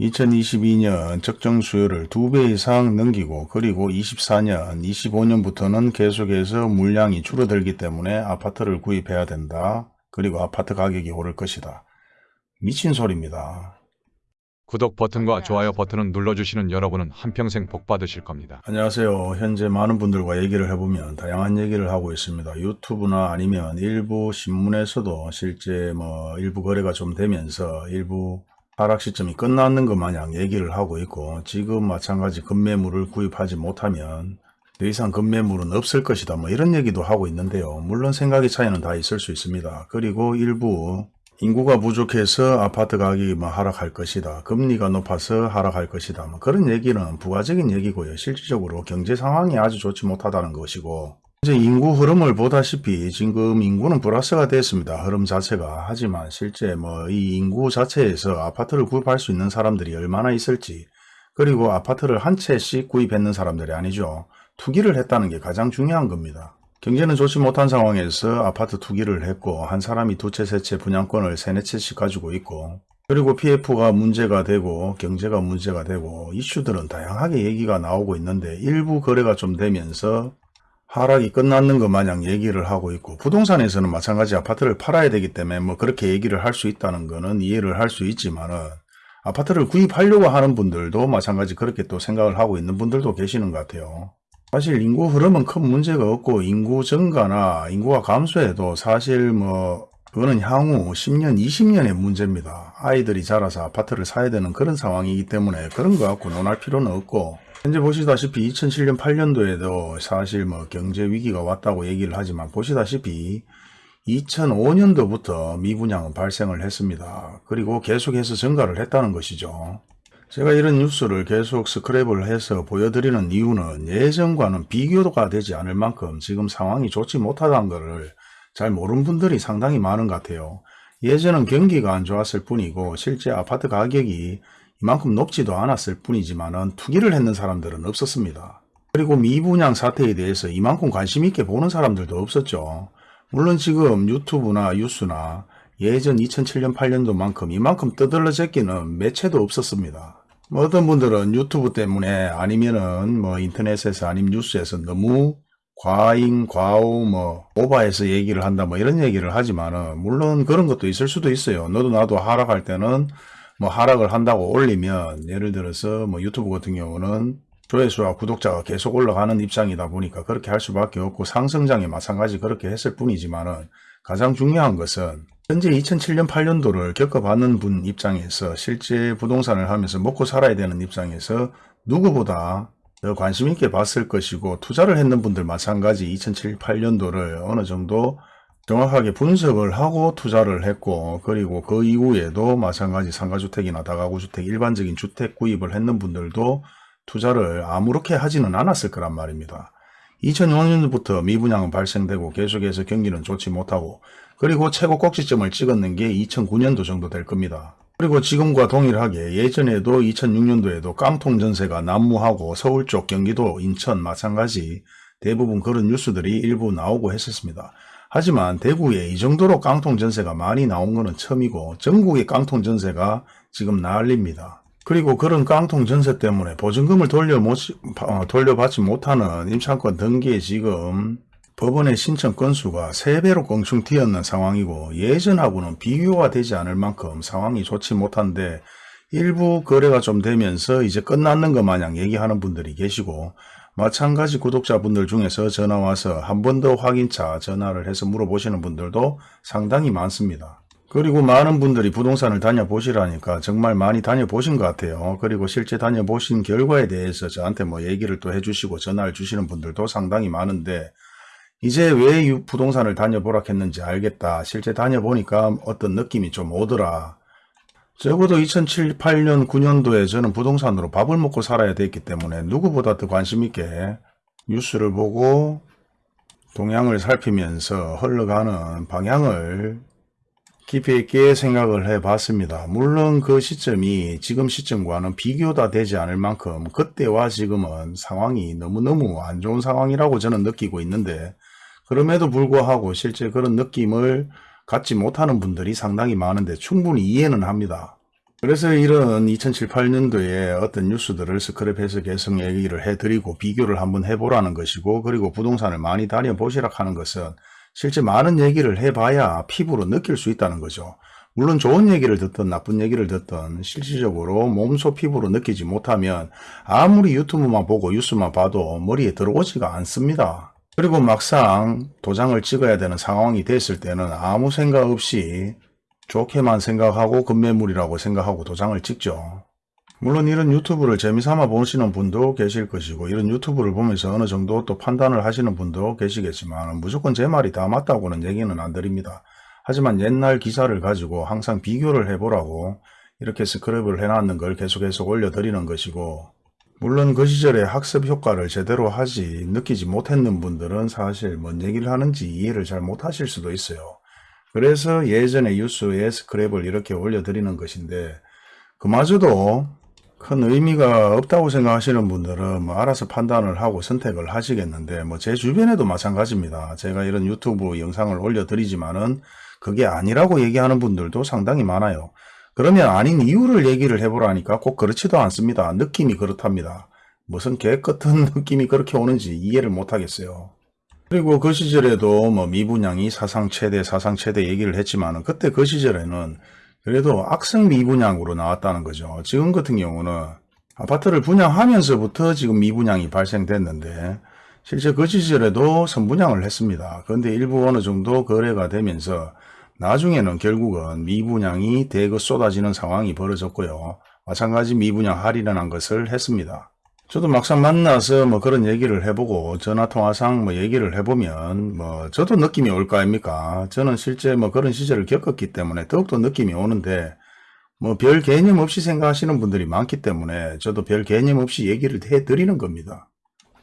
2022년 적정 수요를 2배 이상 넘기고 그리고 24년, 25년부터는 계속해서 물량이 줄어들기 때문에 아파트를 구입해야 된다. 그리고 아파트 가격이 오를 것이다. 미친 소리입니다. 구독 버튼과 좋아요 버튼을 눌러주시는 여러분은 한평생 복 받으실 겁니다. 안녕하세요. 현재 많은 분들과 얘기를 해보면 다양한 얘기를 하고 있습니다. 유튜브나 아니면 일부 신문에서도 실제 뭐 일부 거래가 좀 되면서 일부 하락 시점이 끝났는 것 마냥 얘기를 하고 있고 지금 마찬가지 급매물을 구입하지 못하면 더 이상 급매물은 없을 것이다 뭐 이런 얘기도 하고 있는데요. 물론 생각의 차이는 다 있을 수 있습니다. 그리고 일부 인구가 부족해서 아파트 가격이 뭐 하락할 것이다. 금리가 높아서 하락할 것이다. 뭐 그런 얘기는 부가적인 얘기고요. 실질적으로 경제 상황이 아주 좋지 못하다는 것이고 이제 인구 흐름을 보다시피 지금 인구는 플러스가 됐습니다. 흐름 자체가. 하지만 실제 뭐 이 인구 자체에서 아파트를 구입할 수 있는 사람들이 얼마나 있을지 그리고 아파트를 한 채씩 구입했는 사람들이 아니죠. 투기를 했다는 게 가장 중요한 겁니다. 경제는 좋지 못한 상황에서 아파트 투기를 했고 한 사람이 두 채, 세 채 분양권을 세네 채씩 가지고 있고 그리고 PF가 문제가 되고 경제가 문제가 되고 이슈들은 다양하게 얘기가 나오고 있는데 일부 거래가 좀 되면서 하락이 끝났는 것 마냥 얘기를 하고 있고 부동산에서는 마찬가지 아파트를 팔아야 되기 때문에 뭐 그렇게 얘기를 할 수 있다는 거는 이해를 할 수 있지만은 아파트를 구입하려고 하는 분들도 마찬가지 그렇게 또 생각을 하고 있는 분들도 계시는 것 같아요. 사실 인구 흐름은 큰 문제가 없고 인구 증가나 인구가 감소해도 사실 뭐 그거는 향후 10년, 20년의 문제입니다. 아이들이 자라서 아파트를 사야 되는 그런 상황이기 때문에 그런 거 갖고 논할 필요는 없고 현재 보시다시피 2007년, 8년도에도 사실 뭐 경제 위기가 왔다고 얘기를 하지만 보시다시피 2005년도부터 미분양은 발생을 했습니다. 그리고 계속해서 증가를 했다는 것이죠. 제가 이런 뉴스를 계속 스크랩을 해서 보여드리는 이유는 예전과는 비교가 되지 않을 만큼 지금 상황이 좋지 못하다는 것을 잘 모르는 분들이 상당히 많은 것 같아요. 예전은 경기가 안 좋았을 뿐이고 실제 아파트 가격이 이만큼 높지도 않았을 뿐이지만 투기를 했는 사람들은 없었습니다. 그리고 미분양 사태에 대해서 이만큼 관심 있게 보는 사람들도 없었죠. 물론 지금 유튜브나 뉴스나 예전 2007년 8년도만큼 이만큼 떠들러 제끼는 매체도 없었습니다. 뭐 어떤 분들은 유튜브 때문에 아니면은 뭐 인터넷에서 아니면 뉴스에서 너무 과잉, 과오, 뭐 오바해서 얘기를 한다 뭐 이런 얘기를 하지만은 물론 그런 것도 있을 수도 있어요. 너도 나도 하락할 때는 뭐 하락을 한다고 올리면 예를 들어서 뭐 유튜브 같은 경우는 조회수와 구독자가 계속 올라가는 입장이다 보니까 그렇게 할 수밖에 없고 상승장에 마찬가지 그렇게 했을 뿐이지만 은 가장 중요한 것은 현재 2007년 8년도를 겪어봤는 분 입장에서 실제 부동산을 하면서 먹고 살아야 되는 입장에서 누구보다 더 관심 있게 봤을 것이고 투자를 했는 분들 마찬가지 2007, 8년도를 어느 정도 정확하게 분석을 하고 투자를 했고 그리고 그 이후에도 마찬가지 상가주택이나 다가구주택 일반적인 주택 구입을 했는 분들도 투자를 아무렇게 하지는 않았을 거란 말입니다. 2005년부터 미분양은 발생되고 계속해서 경기는 좋지 못하고 그리고 최고 꼭지점을 찍었는 게 2009년도 정도 될 겁니다. 그리고 지금과 동일하게 예전에도 2006년도에도 깡통 전세가 난무하고 서울 쪽 경기도 인천 마찬가지 대부분 그런 뉴스들이 일부 나오고 했었습니다. 하지만 대구에 이 정도로 깡통 전세가 많이 나온 것은 처음이고 전국의 깡통 전세가 지금 난립니다. 그리고 그런 깡통 전세 때문에 보증금을 돌려 못, 어, 돌려받지 못하는 임차권 등기에 지금 법원의 신청 건수가 3배로 껑충 튀었는 상황이고 예전하고는 비교가 되지 않을 만큼 상황이 좋지 못한데 일부 거래가 좀 되면서 이제 끝났는 것 마냥 얘기하는 분들이 계시고 마찬가지 구독자분들 중에서 전화와서 한 번 더 확인차 전화를 해서 물어보시는 분들도 상당히 많습니다. 그리고 많은 분들이 부동산을 다녀보시라니까 정말 많이 다녀보신 것 같아요. 그리고 실제 다녀보신 결과에 대해서 저한테 뭐 얘기를 또 해주시고 전화를 주시는 분들도 상당히 많은데 이제 왜 부동산을 다녀보라 했는지 알겠다. 실제 다녀보니까 어떤 느낌이 좀 오더라. 적어도 2007, 8년, 9년도에 저는 부동산으로 밥을 먹고 살아야 됐기 때문에 누구보다 더 관심 있게 뉴스를 보고 동향을 살피면서 흘러가는 방향을 깊이 있게 생각을 해 봤습니다. 물론 그 시점이 지금 시점과는 비교가 되지 않을 만큼 그때와 지금은 상황이 너무너무 안 좋은 상황이라고 저는 느끼고 있는데 그럼에도 불구하고 실제 그런 느낌을 갖지 못하는 분들이 상당히 많은데 충분히 이해는 합니다. 그래서 이런 2007, 8년도에 어떤 뉴스들을 스크랩해서 계속 얘기를 해드리고 비교를 한번 해보라는 것이고 그리고 부동산을 많이 다녀보시라 하는 것은 실제 많은 얘기를 해봐야 피부로 느낄 수 있다는 거죠. 물론 좋은 얘기를 듣든 나쁜 얘기를 듣든 실질적으로 몸소 피부로 느끼지 못하면 아무리 유튜브만 보고 뉴스만 봐도 머리에 들어오지가 않습니다. 그리고 막상 도장을 찍어야 되는 상황이 됐을 때는 아무 생각 없이 좋게만 생각하고 급매물이라고 생각하고 도장을 찍죠. 물론 이런 유튜브를 재미삼아 보시는 분도 계실 것이고 이런 유튜브를 보면서 어느 정도 또 판단을 하시는 분도 계시겠지만 무조건 제 말이 다 맞다고는 얘기는 안 드립니다. 하지만 옛날 기사를 가지고 항상 비교를 해보라고 이렇게 스크랩을 해놨는 걸 계속해서 올려드리는 것이고 물론 그 시절에 학습 효과를 제대로 하지 느끼지 못했는 분들은 사실 뭔 얘기를 하는지 이해를 잘 못하실 수도 있어요. 그래서 예전에 뉴스에 스크랩을 이렇게 올려드리는 것인데 그마저도 큰 의미가 없다고 생각하시는 분들은 뭐 알아서 판단을 하고 선택을 하시겠는데 뭐 제 주변에도 마찬가지입니다. 제가 이런 유튜브 영상을 올려드리지만은 그게 아니라고 얘기하는 분들도 상당히 많아요. 그러면 아닌 이유를 얘기를 해보라니까 꼭 그렇지도 않습니다. 느낌이 그렇답니다. 무슨 개같은 느낌이 그렇게 오는지 이해를 못하겠어요. 그리고 그 시절에도 뭐 미분양이 사상 최대 사상 최대 얘기를 했지만은 그때 그 시절에는 그래도 악성 미분양으로 나왔다는 거죠. 지금 같은 경우는 아파트를 분양하면서부터 지금 미분양이 발생됐는데 실제 그 시절에도 선분양을 했습니다. 그런데 일부 어느 정도 거래가 되면서 나중에는 결국은 미분양이 대거 쏟아지는 상황이 벌어졌고요. 마찬가지 미분양 할인한 것을 했습니다. 저도 막상 만나서 뭐 그런 얘기를 해보고 전화통화상 뭐 얘기를 해보면 뭐 저도 느낌이 올 거 아닙니까? 저는 실제 뭐 그런 시절을 겪었기 때문에 더욱더 느낌이 오는데 뭐 별 개념 없이 생각하시는 분들이 많기 때문에 저도 별 개념 없이 얘기를 해드리는 겁니다.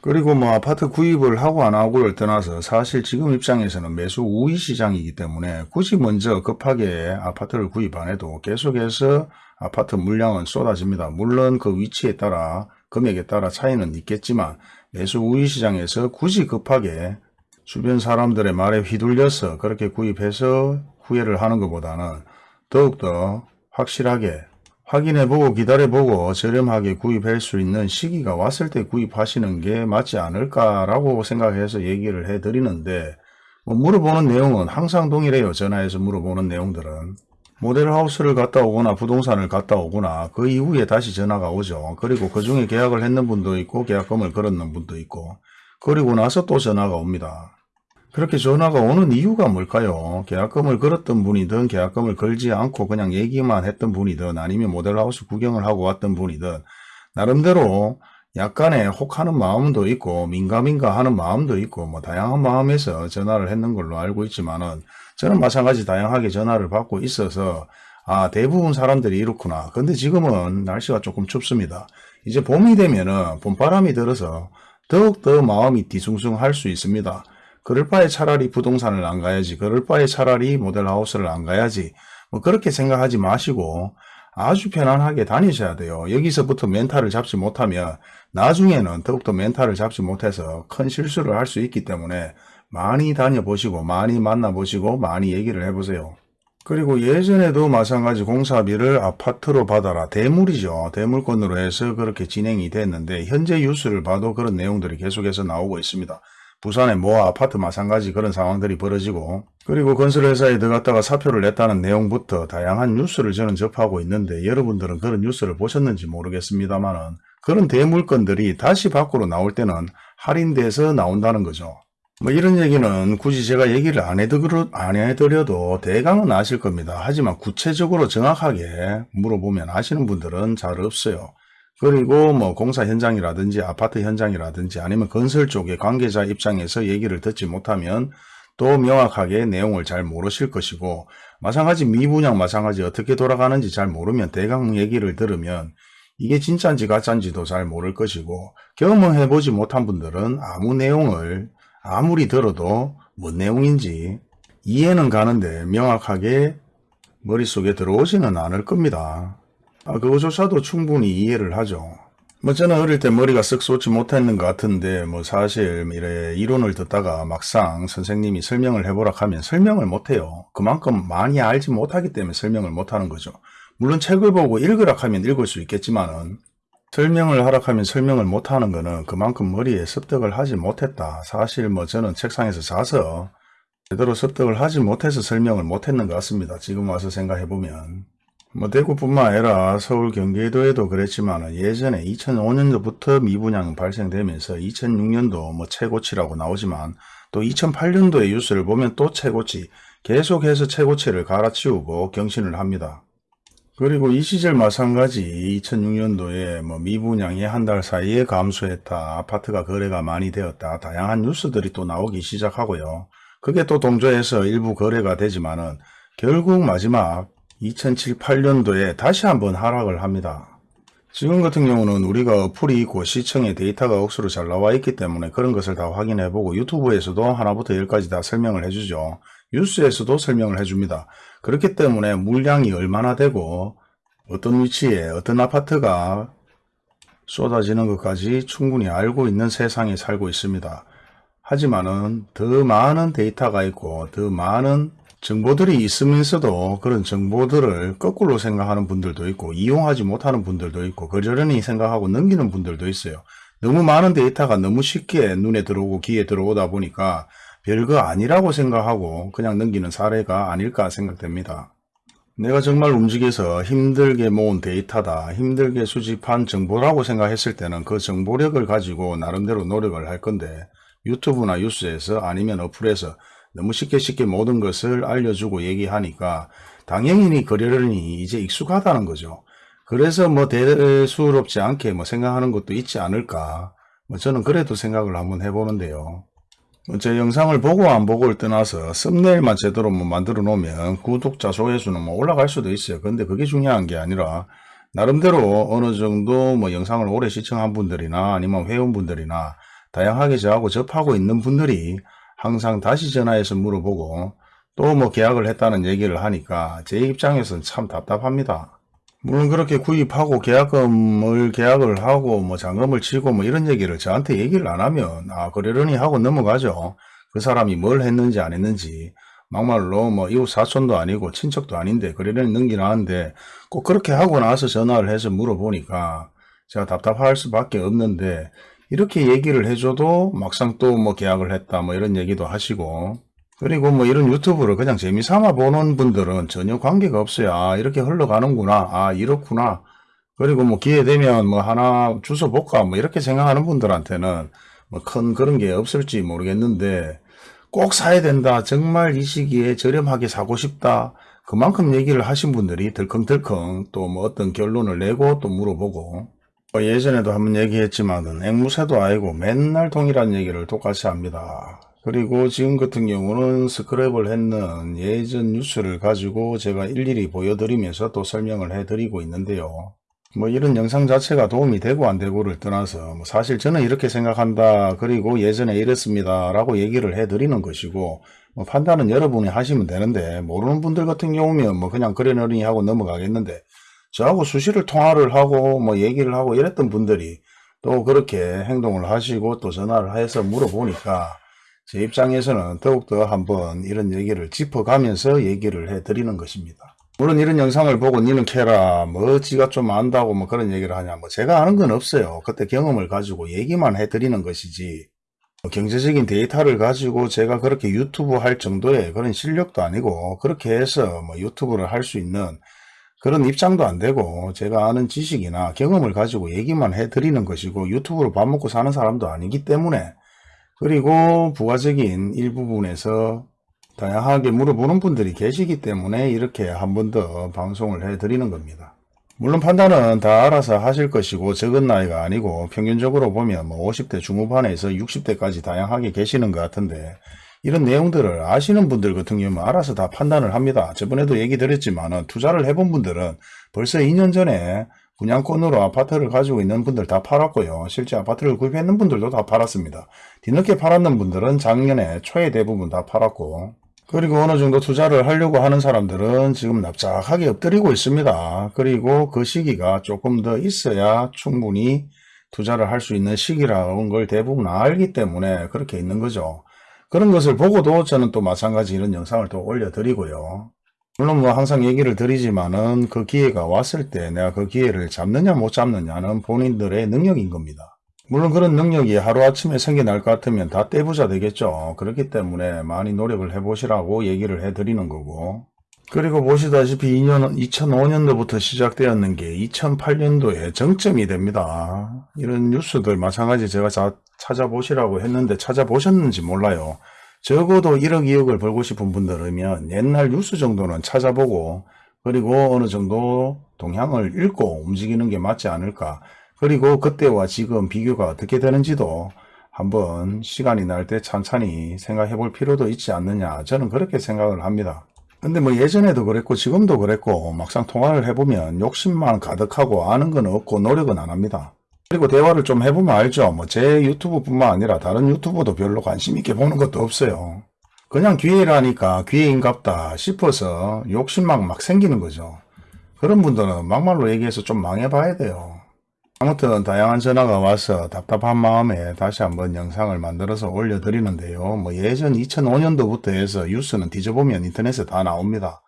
그리고 뭐 아파트 구입을 하고 안 하고를 떠나서 사실 지금 입장에서는 매수 우위 시장이기 때문에 굳이 먼저 급하게 아파트를 구입 안 해도 계속해서 아파트 물량은 쏟아집니다. 물론 그 위치에 따라 금액에 따라 차이는 있겠지만 매수 우위 시장에서 굳이 급하게 주변 사람들의 말에 휘둘려서 그렇게 구입해서 후회를 하는 것보다는 더욱더 확실하게 확인해보고 기다려보고 저렴하게 구입할 수 있는 시기가 왔을 때 구입하시는 게 맞지 않을까라고 생각해서 얘기를 해드리는데 뭐 물어보는 내용은 항상 동일해요. 전화해서 물어보는 내용들은. 모델하우스를 갔다 오거나 부동산을 갔다 오거나 그 이후에 다시 전화가 오죠. 그리고 그 중에 계약을 했는 분도 있고 계약금을 걸었는 분도 있고 그리고 나서 또 전화가 옵니다. 그렇게 전화가 오는 이유가 뭘까요? 계약금을 걸었던 분이든 계약금을 걸지 않고 그냥 얘기만 했던 분이든 아니면 모델하우스 구경을 하고 왔던 분이든 나름대로 약간의 혹하는 마음도 있고 민가민가 하는 마음도 있고 뭐 다양한 마음에서 전화를 했는 걸로 알고 있지만은 저는 마찬가지 다양하게 전화를 받고 있어서 아 대부분 사람들이 이렇구나. 근데 지금은 날씨가 조금 춥습니다. 이제 봄이 되면은 봄바람이 들어서 더욱더 마음이 뒤숭숭할 수 있습니다. 그럴 바에 차라리 부동산을 안 가야지. 그럴 바에 차라리 모델하우스를 안 가야지. 뭐 그렇게 생각하지 마시고 아주 편안하게 다니셔야 돼요. 여기서부터 멘탈을 잡지 못하면 나중에는 더욱더 멘탈을 잡지 못해서 큰 실수를 할 수 있기 때문에 많이 다녀보시고 많이 만나보시고 많이 얘기를 해보세요. 그리고 예전에도 마찬가지 공사비를 아파트로 받아라. 대물이죠. 대물권으로 해서 그렇게 진행이 됐는데 현재 뉴스를 봐도 그런 내용들이 계속해서 나오고 있습니다. 부산의 모 아파트 마찬가지 그런 상황들이 벌어지고 그리고 건설회사에 들어갔다가 사표를 냈다는 내용부터 다양한 뉴스를 저는 접하고 있는데 여러분들은 그런 뉴스를 보셨는지 모르겠습니다만은 그런 대물건들이 다시 밖으로 나올 때는 할인돼서 나온다는 거죠. 뭐 이런 얘기는 굳이 제가 얘기를 안, 해드려, 안 해드려도 대강은 아실 겁니다. 하지만 구체적으로 정확하게 물어보면 아시는 분들은 잘 없어요. 그리고 뭐 공사 현장이라든지 아파트 현장이라든지 아니면 건설 쪽의 관계자 입장에서 얘기를 듣지 못하면 또 명확하게 내용을 잘 모르실 것이고 마찬가지 미분양 마찬가지 어떻게 돌아가는지 잘 모르면 대강 얘기를 들으면 이게 진짜인지 가짜인지도 잘 모를 것이고 경험해보지 못한 분들은 아무 내용을 아무리 들어도 뭔 내용인지 이해는 가는데 명확하게 머릿속에 들어오지는 않을 겁니다. 아, 그거조차도 충분히 이해를 하죠. 뭐 저는 어릴 때 머리가 쓱 솟지 못했는 것 같은데 뭐 사실 이래 이론을 듣다가 막상 선생님이 설명을 해보라 하면 설명을 못해요. 그만큼 많이 알지 못하기 때문에 설명을 못하는 거죠. 물론 책을 보고 읽으라 하면 읽을 수 있겠지만 은 설명을 하라 하면 설명을 못하는 거는 그만큼 머리에 습득을 하지 못했다. 사실 뭐 저는 책상에서 자서 제대로 습득을 하지 못해서 설명을 못했는 것 같습니다. 지금 와서 생각해보면. 뭐 대구뿐만 아니라 서울 경기도에도 그랬지만 예전에 2005년도부터 미분양 발생되면서 2006년도 뭐 최고치라고 나오지만 또 2008년도의 뉴스를 보면 또 최고치 계속해서 최고치를 갈아치우고 경신을 합니다. 그리고 이 시절 마찬가지 2006년도에 뭐 미분양이 한 달 사이에 감소했다. 아파트가 거래가 많이 되었다. 다양한 뉴스들이 또 나오기 시작하고요. 그게 또 동조해서 일부 거래가 되지만은 결국 마지막 2007, 8년도에 다시 한번 하락을 합니다. 지금 같은 경우는 우리가 어플이 있고 시청에 데이터가 억수로 잘 나와 있기 때문에 그런 것을 다 확인해 보고 유튜브에서도 하나부터 열까지 다 설명을 해주죠. 뉴스에서도 설명을 해줍니다. 그렇기 때문에 물량이 얼마나 되고 어떤 위치에 어떤 아파트가 쏟아지는 것까지 충분히 알고 있는 세상에 살고 있습니다. 하지만은 더 많은 데이터가 있고 더 많은 정보들이 있으면서도 그런 정보들을 거꾸로 생각하는 분들도 있고 이용하지 못하는 분들도 있고 그러려니 생각하고 넘기는 분들도 있어요. 너무 많은 데이터가 너무 쉽게 눈에 들어오고 귀에 들어오다 보니까 별거 아니라고 생각하고 그냥 넘기는 사례가 아닐까 생각됩니다. 내가 정말 움직여서 힘들게 모은 데이터다, 힘들게 수집한 정보라고 생각했을 때는 그 정보력을 가지고 나름대로 노력을 할 건데 유튜브나 뉴스에서 아니면 어플에서 너무 쉽게 쉽게 모든 것을 알려주고 얘기하니까 당연히 그러려니 이제 익숙하다는 거죠. 그래서 뭐 대수롭지 않게 뭐 생각하는 것도 있지 않을까. 뭐 저는 그래도 생각을 한번 해보는데요. 뭐제 영상을 보고 안 보고를 떠나서 썸네일만 제대로 뭐 만들어 놓으면 구독자 조회수는 뭐 올라갈 수도 있어요. 근데 그게 중요한 게 아니라 나름대로 어느 정도 뭐 영상을 오래 시청한 분들이나 아니면 회원분들이나 다양하게 저하고 접하고 있는 분들이 항상 다시 전화해서 물어보고 또 뭐 계약을 했다는 얘기를 하니까 제 입장에서는 참 답답합니다. 물론 그렇게 구입하고 계약금을 계약을 하고 뭐 잔금을 치고 뭐 이런 얘기를 저한테 얘기를 안 하면 아 그러려니 하고 넘어가죠. 그 사람이 뭘 했는지 안 했는지 막말로 뭐 이웃 사촌도 아니고 친척도 아닌데 그러려니 넘기나 하는데 꼭 그렇게 하고 나서 전화를 해서 물어보니까 제가 답답할 수밖에 없는데 이렇게 얘기를 해줘도 막상 또 뭐 계약을 했다 뭐 이런 얘기도 하시고 그리고 뭐 이런 유튜브를 그냥 재미삼아 보는 분들은 전혀 관계가 없어요. 아 이렇게 흘러가는구나. 아 이렇구나. 그리고 뭐 기회 되면 뭐 하나 주워 볼까 뭐 이렇게 생각하는 분들한테는 뭐 큰 그런 게 없을지 모르겠는데 꼭 사야 된다. 정말 이 시기에 저렴하게 사고 싶다. 그만큼 얘기를 하신 분들이 덜컹덜컹 또 뭐 어떤 결론을 내고 또 물어보고 뭐 예전에도 한번 얘기했지만은 앵무새도 아니고 맨날 동일한 얘기를 똑같이 합니다. 그리고 지금 같은 경우는 스크랩을 했는 예전 뉴스를 가지고 제가 일일이 보여드리면서 또 설명을 해드리고 있는데요. 뭐 이런 영상 자체가 도움이 되고 안 되고를 떠나서 뭐 사실 저는 이렇게 생각한다 그리고 예전에 이랬습니다 라고 얘기를 해드리는 것이고 뭐 판단은 여러분이 하시면 되는데 모르는 분들 같은 경우면 뭐 그냥 그래너니 하고 넘어가겠는데 저하고 수시를 통화를 하고 뭐 얘기를 하고 이랬던 분들이 또 그렇게 행동을 하시고 또 전화를 해서 물어보니까 제 입장에서는 더욱더 한번 이런 얘기를 짚어가면서 얘기를 해드리는 것입니다. 물론 이런 영상을 보고 니는 캐라 뭐 지가 좀 안다고 뭐 그런 얘기를 하냐 뭐 제가 아는 건 없어요. 그때 경험을 가지고 얘기만 해드리는 것이지 뭐 경제적인 데이터를 가지고 제가 그렇게 유튜브 할 정도의 그런 실력도 아니고 그렇게 해서 뭐 유튜브를 할 수 있는 그런 입장도 안 되고 제가 아는 지식이나 경험을 가지고 얘기만 해드리는 것이고 유튜브로 밥 먹고 사는 사람도 아니기 때문에 그리고 부가적인 일부분에서 다양하게 물어보는 분들이 계시기 때문에 이렇게 한 번 더 방송을 해드리는 겁니다. 물론 판단은 다 알아서 하실 것이고 적은 나이가 아니고 평균적으로 보면 뭐 50대 중후반에서 60대까지 다양하게 계시는 것 같은데 이런 내용들을 아시는 분들 같은 경우는 알아서 다 판단을 합니다. 저번에도 얘기 드렸지만 투자를 해본 분들은 벌써 2년 전에 분양권으로 아파트를 가지고 있는 분들 다 팔았고요. 실제 아파트를 구입했는 분들도 다 팔았습니다. 뒤늦게 팔았는 분들은 작년에 초에 대부분 다 팔았고 그리고 어느 정도 투자를 하려고 하는 사람들은 지금 납작하게 엎드리고 있습니다. 그리고 그 시기가 조금 더 있어야 충분히 투자를 할 수 있는 시기라는 걸 대부분 알기 때문에 그렇게 있는 거죠. 그런 것을 보고도 저는 또 마찬가지 이런 영상을 또 올려드리고요. 물론 뭐 항상 얘기를 드리지만은 그 기회가 왔을 때 내가 그 기회를 잡느냐 못 잡느냐는 본인들의 능력인 겁니다. 물론 그런 능력이 하루아침에 생겨날 것 같으면 다 떼부자 되겠죠. 그렇기 때문에 많이 노력을 해보시라고 얘기를 해드리는 거고. 그리고 보시다시피 2년, 2005년도부터 시작되었는 게 2008년도에 정점이 됩니다. 이런 뉴스들 마찬가지 제가 자- 찾아보시라고 했는데 찾아보셨는지 몰라요. 적어도 1억 2억을 벌고 싶은 분들이면 옛날 뉴스 정도는 찾아보고 그리고 어느 정도 동향을 읽고 움직이는 게 맞지 않을까. 그리고 그때와 지금 비교가 어떻게 되는지도 한번 시간이 날 때 찬찬히 생각해 볼 필요도 있지 않느냐. 저는 그렇게 생각을 합니다. 근데 뭐 예전에도 그랬고 지금도 그랬고 막상 통화를 해보면 욕심만 가득하고 아는 건 없고 노력은 안 합니다. 그리고 대화를 좀 해보면 알죠. 뭐 제 유튜브 뿐만 아니라 다른 유튜브도 별로 관심 있게 보는 것도 없어요. 그냥 기회라니까 기회인갑다 싶어서 욕심만 막 생기는 거죠. 그런 분들은 막말로 얘기해서 좀 망해봐야 돼요. 아무튼 다양한 전화가 와서 답답한 마음에 다시 한번 영상을 만들어서 올려드리는데요. 뭐 예전 2005년도부터 해서 뉴스는 뒤져보면 인터넷에 다 나옵니다.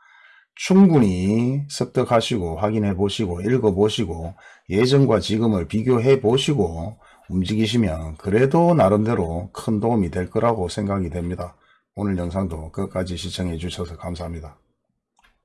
충분히 습득하시고 확인해 보시고 읽어 보시고 예전과 지금을 비교해 보시고 움직이시면 그래도 나름대로 큰 도움이 될 거라고 생각이 됩니다. 오늘 영상도 끝까지 시청해 주셔서 감사합니다.